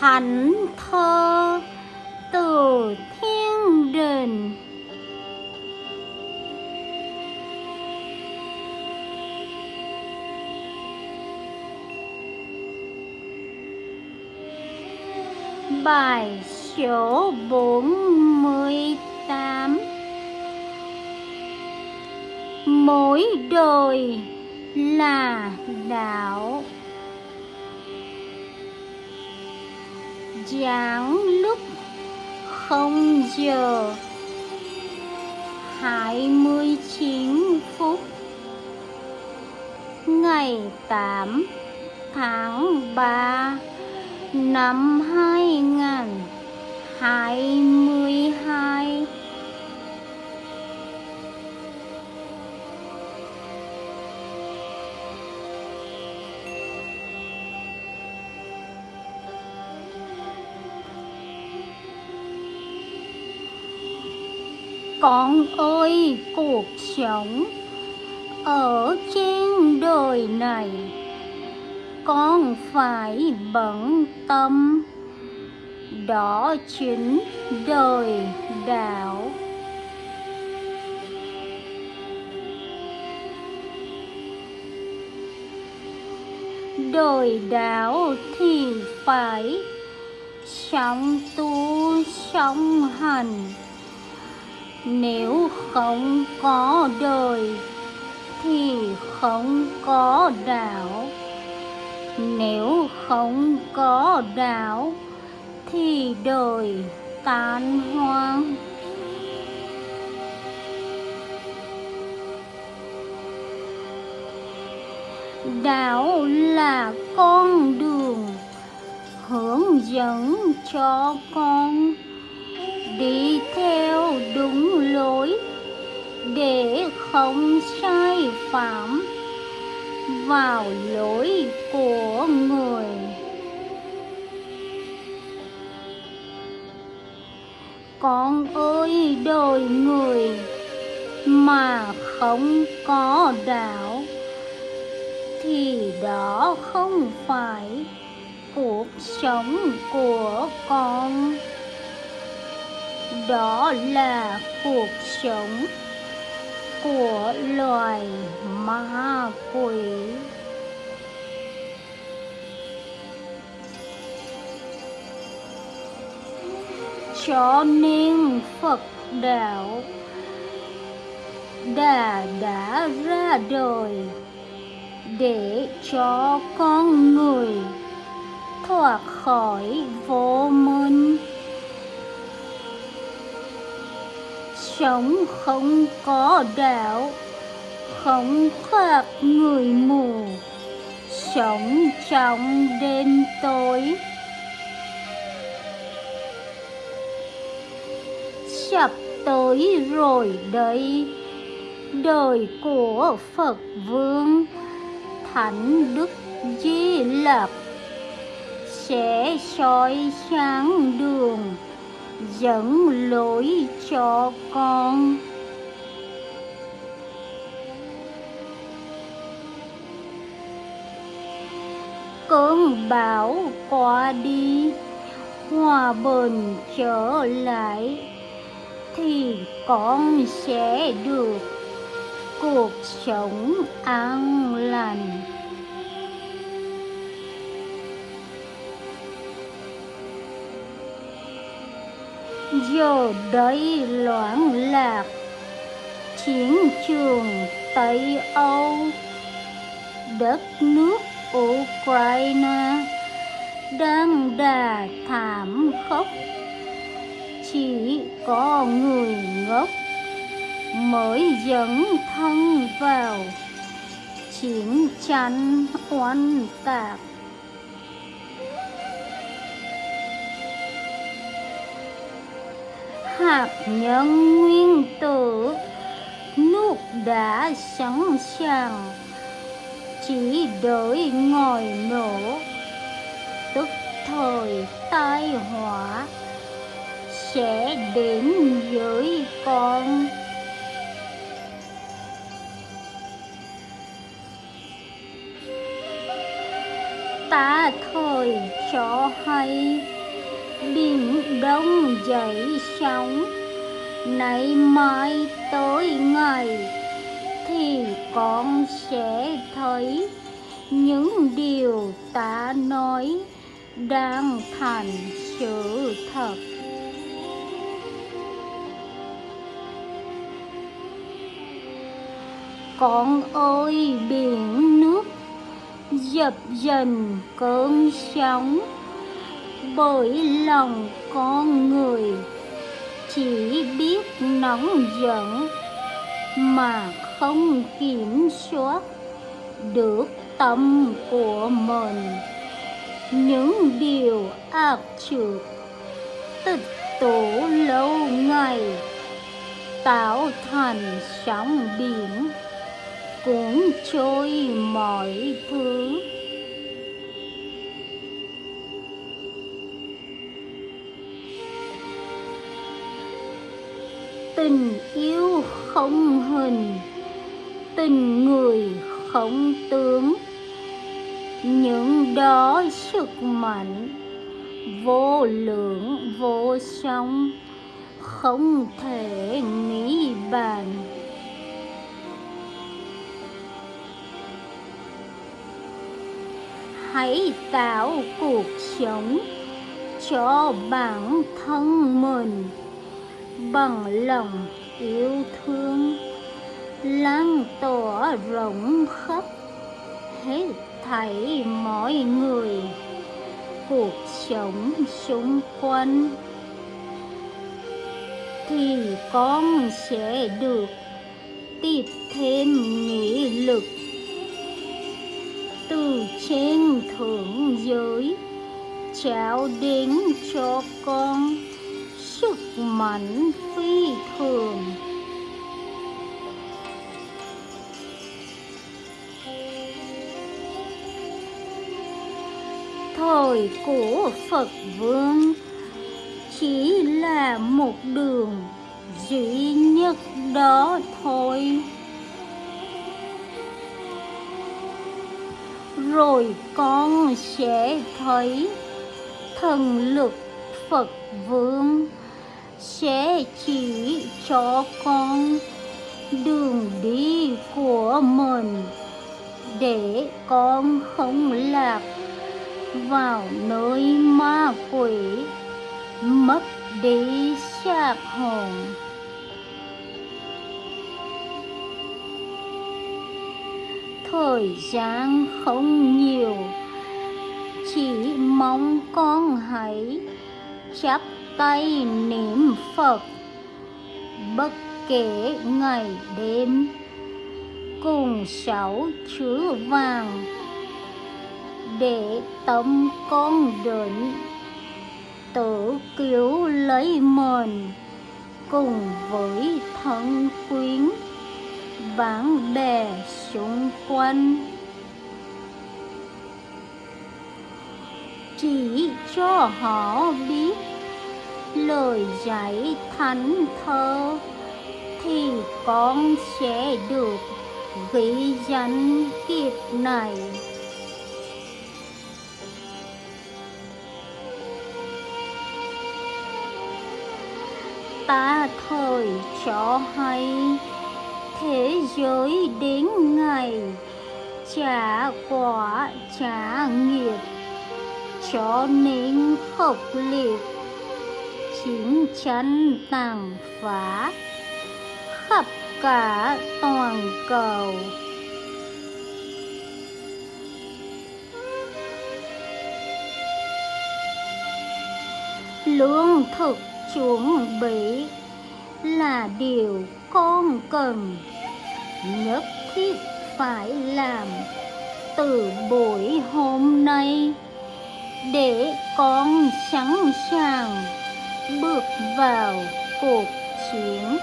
thánh thơ từ thiên đình Bài số 48 Mỗi đời là đạo. giảng lúc không giờ. 29 phút ngày 8 tháng 3 năm 2022 Con ơi, cuộc sống ở trên đời này, con phải bận tâm. Đó chính đời đạo. Đời đạo thì phải sống tu, sống hành nếu không có đời, thì không có đạo. Nếu không có đạo, thì đời tan hoang. Đạo là con đường hướng dẫn cho con đi theo đúng lối để không sai phạm vào lối của người. Con ơi, đời người mà không có đạo thì đó không phải cuộc sống của con đó là cuộc sống của loài ma quỷ. Cho nên phật đạo đã đã ra đời để cho con người thoát khỏi vô minh sống không có đạo, không khác người mù. Sống trong đêm tối. Sắp tới rồi đây, đời của phật vương, thánh đức di lặc sẽ soi sáng đường dẫn lối cho con. Cơn bão qua đi, hòa bình trở lại, thì con sẽ được cuộc sống an lành. Giờ đây loạn lạc, chiến trường tây âu, đất nước ukraine đang đà thảm khốc. Chỉ có người ngốc mới dẫn thân vào chiến tranh oanh tạc. Hạt nhân nguyên tử. Nước đã sẵn sàng, chỉ đợi ngồi nổ. Tức thời tai họa sẽ đến với con. Ta thời cho hay biển đông dậy sóng, nay mai tới ngày thì con sẽ thấy những điều ta nói đang thành sự thật. Con ơi, biển nước dập dần cơn sóng bởi lòng con người chỉ biết nóng giận mà không kiểm soát được tâm của mình. Những điều ác trượt tích tụ lâu ngày tạo thành sóng biển, cuốn trôi mọi thứ. Tình yêu không hình tình người không tướng. Những đó sức mạnh, vô lượng, vô song, không thể nghĩ bàn. Hãy tạo cuộc sống cho bản thân mình bằng lòng yêu thương. Lan tỏa rộng khắp hết thảy mọi người, cuộc sống xung quanh. Thì con sẽ được tiếp thêm nghị lực. Từ trên thượng giới, trao đến cho con sức mạnh phi thường. Thời của Phật Vương chỉ là một đường duy nhất đó thôi. Rồi con sẽ thấy thần lực Phật Vương sẽ chỉ cho con đường đi của mình để con không lạc vào nơi ma quỷ, mất đi xác hồn. Thời gian không nhiều, chỉ mong con hãy chấp tay niệm phật. Bất kể ngày đêm, cùng sáu chữ vàng, để tâm con định, tự cứu lấy mình cùng với thân quyến bạn bè xung quanh. Chỉ cho họ biết lời dạy thánh thơ, thì con sẽ được ghi danh kiếp này. Ta thời cho hay, thế giới đến ngày trả quả trả nghiệp, cho nên khốc liệt chiến tranh tàn phá, khắp cả toàn cầu. Lương thực chuẩn bị là điều con cần, nhất thiết phải làm từ buổi hôm nay để con sẵn sàng bước vào cuộc chiến.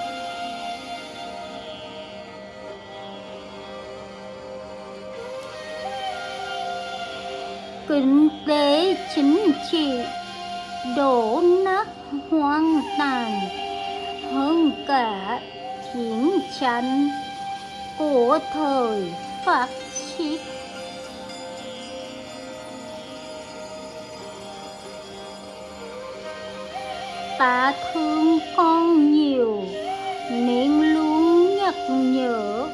Kinh tế chính trị đổ nát hoang tàn, hơn cả chiến tranh của thời phát xít ta thương con nhiều, nên luôn nhắc nhở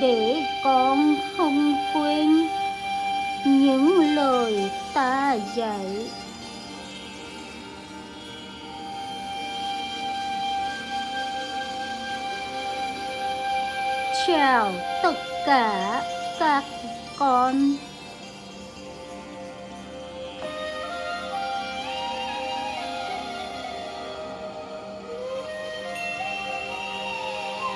để con không quên những lời ta dạy. Chào tất cả các con.